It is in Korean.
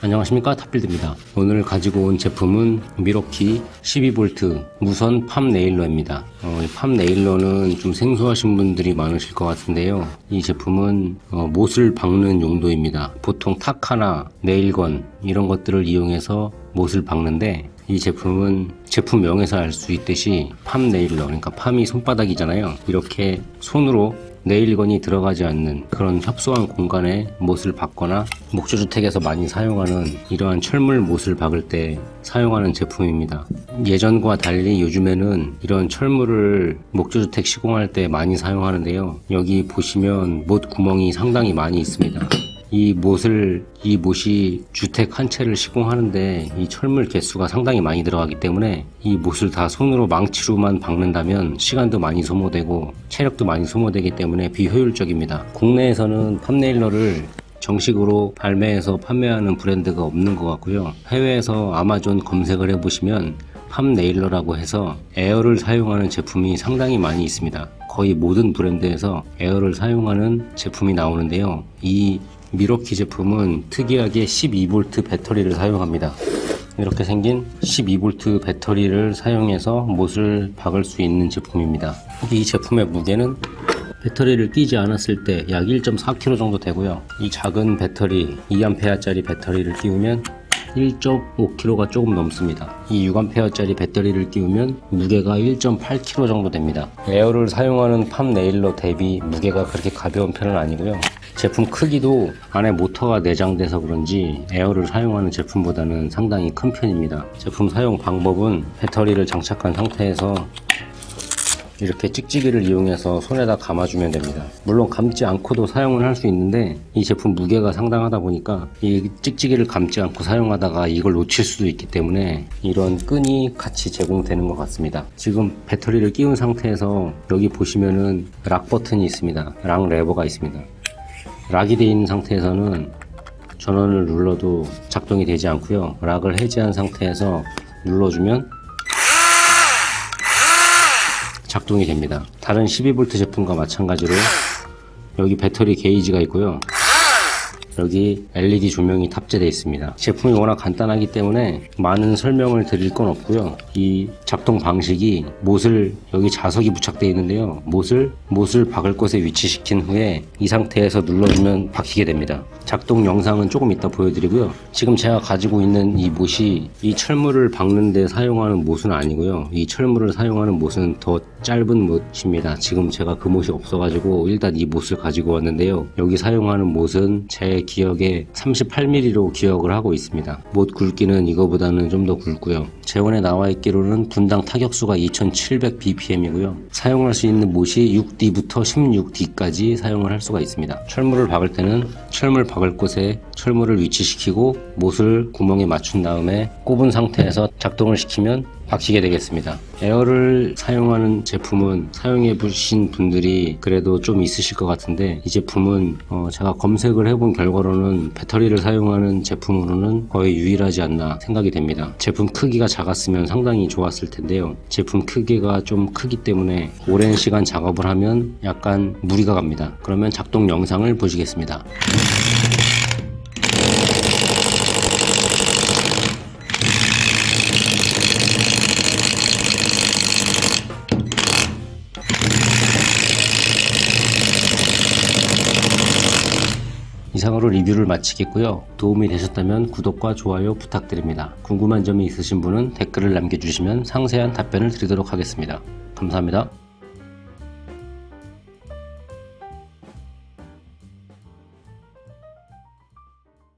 안녕하십니까? 탑빌드입니다. 오늘 가지고 온 제품은 미러키 12V 무선 팝 네일러입니다. 어, 이팝 네일러는 좀 생소하신 분들이 많으실 것 같은데요. 이 제품은 어, 못을 박는 용도입니다. 보통 탁하나 네일건 이런 것들을 이용해서 못을 박는데 이 제품은 제품명에서 알 수 있듯이 팝 네일러 그러니까 팜이 손바닥이잖아요 이렇게 손으로 네일건이 들어가지 않는 그런 협소한 공간에 못을 박거나 목조주택에서 많이 사용하는 이러한 철물 못을 박을 때 사용하는 제품입니다. 예전과 달리 요즘에는 이런 철물을 목조주택 시공할 때 많이 사용하는데요. 여기 보시면 못 구멍이 상당히 많이 있습니다. 이 못을 이 못이 주택 한 채를 시공하는데 이 철물 개수가 상당히 많이 들어가기 때문에 이 못을 다 손으로 망치로만 박는다면 시간도 많이 소모되고 체력도 많이 소모되기 때문에 비효율적입니다. 국내에서는 팜네일러를 정식으로 발매해서 판매하는 브랜드가 없는 것 같고요. 해외에서 아마존 검색을 해보시면 palm nailer라고 해서 에어를 사용하는 제품이 상당히 많이 있습니다. 거의 모든 브랜드에서 에어를 사용하는 제품이 나오는데요. 이 밀워키 제품은 특이하게 12V 배터리를 사용합니다. 이렇게 생긴 12V 배터리를 사용해서 못을 박을 수 있는 제품입니다. 이 제품의 무게는 배터리를 끼지 않았을 때 약 1.4kg 정도 되고요. 이 작은 배터리 2A짜리 배터리를 끼우면 1.5kg가 조금 넘습니다. 이 6A짜리 배터리를 끼우면 무게가 1.8kg 정도 됩니다. 에어를 사용하는 팜 네일러 대비 무게가 그렇게 가벼운 편은 아니고요. 제품 크기도 안에 모터가 내장돼서 그런지 에어를 사용하는 제품보다는 상당히 큰 편입니다. 제품 사용 방법은 배터리를 장착한 상태에서 이렇게 찍찍이를 이용해서 손에다 감아주면 됩니다. 물론 감지 않고도 사용을 할 수 있는데 이 제품 무게가 상당하다 보니까 이 찍찍이를 감지 않고 사용하다가 이걸 놓칠 수도 있기 때문에 이런 끈이 같이 제공되는 것 같습니다. 지금 배터리를 끼운 상태에서 여기 보시면은 락 버튼이 있습니다. 락 레버가 있습니다. 락이 되어 있는 상태에서는 전원을 눌러도 작동이 되지 않고요. 락을 해제한 상태에서 눌러주면 작동이 됩니다. 다른 12V 제품과 마찬가지로 여기 배터리 게이지가 있고요. 여기 LED 조명이 탑재되어 있습니다. 제품이 워낙 간단하기 때문에 많은 설명을 드릴 건 없고요. 이 작동 방식이 못을 여기 자석이 부착되어 있는데요. 못을 못을 박을 곳에 위치시킨 후에 이 상태에서 눌러주면 박히게 됩니다. 작동 영상은 조금 이따 보여드리고요. 지금 제가 가지고 있는 이 못이 이 철물을 박는 데 사용하는 못은 아니고요. 이 철물을 사용하는 못은 더 짧은 못입니다. 지금 제가 그 못이 없어가지고 일단 이 못을 가지고 왔는데요. 여기 사용하는 못은 제 기억에 38mm로 기억을 하고 있습니다. 못 굵기는 이거보다는 좀 더 굵고요. 재원에 나와 있기로는 분당 타격수가 2700bpm이고요. 사용할 수 있는 못이 6D부터 16D까지 사용을 할 수가 있습니다. 철물을 박을 때는 철물 박을 곳에 철물을 위치시키고 못을 구멍에 맞춘 다음에 꼽은 상태에서 작동을 시키면 박히게 되겠습니다. 에어를 사용하는 제품은 사용해 보신 분들이 그래도 좀 있으실 것 같은데 이 제품은 어 제가 검색을 해본 결과로는 배터리를 사용하는 제품으로는 거의 유일하지 않나 생각이 됩니다. 제품 크기가 작았으면 상당히 좋았을 텐데요. 제품 크기가 좀 크기 때문에 오랜 시간 작업을 하면 약간 무리가 갑니다. 그러면 작동 영상을 보시겠습니다. 이상으로 리뷰를 마치겠고요. 도움이 되셨다면 구독과 좋아요 부탁드립니다. 궁금한 점이 있으신 분은 댓글을 남겨주시면 상세한 답변을 드리도록 하겠습니다. 감사합니다.